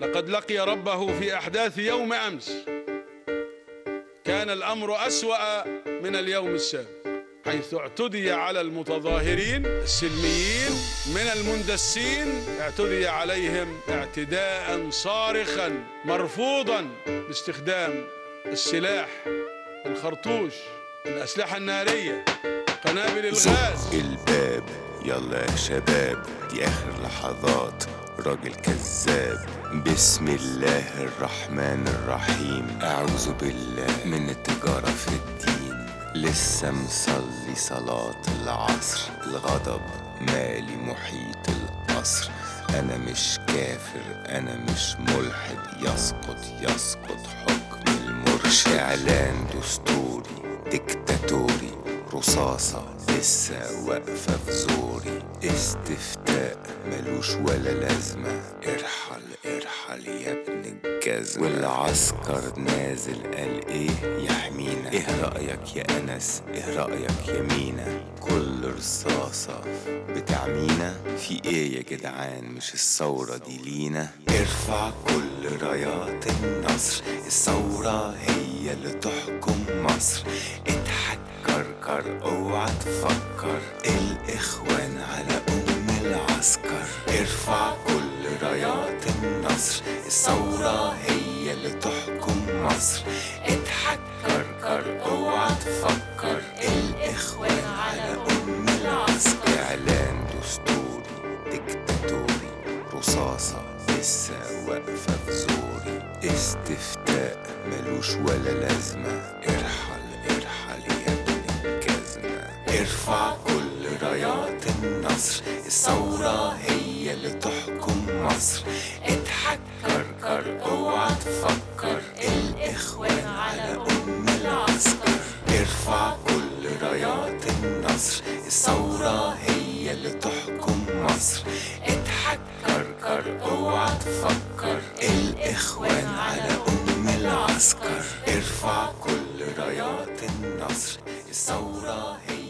لقد لقي ربه في أحداث يوم أمس. كان الأمر أسوأ من اليوم السابق حيث اعتدي على المتظاهرين السلميين من المندسين اعتدي عليهم اعتداء صارخا مرفوضا باستخدام السلاح الخرطوش الأسلحة النارية قنابل الغاز. الباب. يلا يا شباب دي آخر لحظات. راجل كذاب. بسم الله الرحمن الرحيم. أعوذ بالله من التجارة في الدين. لسه مصلي صلاة العصر. الغضب مالي محيط القصر. أنا مش كافر أنا مش ملحد. يسقط يسقط حكم المرشد. إعلان دستوري ديكتاتوري رصاصة لسه واقفة في زوري. استفتاء ملوش ولا لازمة. ارحل ارحل يا ابن الجزمة. والعسكر نازل قال إيه يحمينا إيه رأيك يا أنس؟ إيه رأيك يا مينا؟ كل رصاصة بتعمينا في إيه يا جدعان؟ مش الثورة دي لينا؟ ارفع كل رايات النصر. الثورة هي اللي تحكم مصر. اضحك كركر اوعى تفكر. الإخوان على أم ارفع كل رايات النصر. الثورة هي اللي تحكم مصر. اضحك كركر اوعى تفكر. الإخوان على أم العسكر إعلان دستوري ديكتاتوري رصاصة لسه واقفة في زوري. استفتاء ملوش ولا لازمة. ارحل ارحل يا ابن الجزمة. ارفع كل رايات النصر. الثورة هي اللي تحكم مصر. اضحك كركر اوعى تفكر. الإخوان على أم العسكر ارفع كل رايات النصر. الثورة هي اللي تحكم مصر. اضحك كركر اوعى تفكر. الإخوان على أم العسكر. ارفع كل رايات النصر. الثورة هي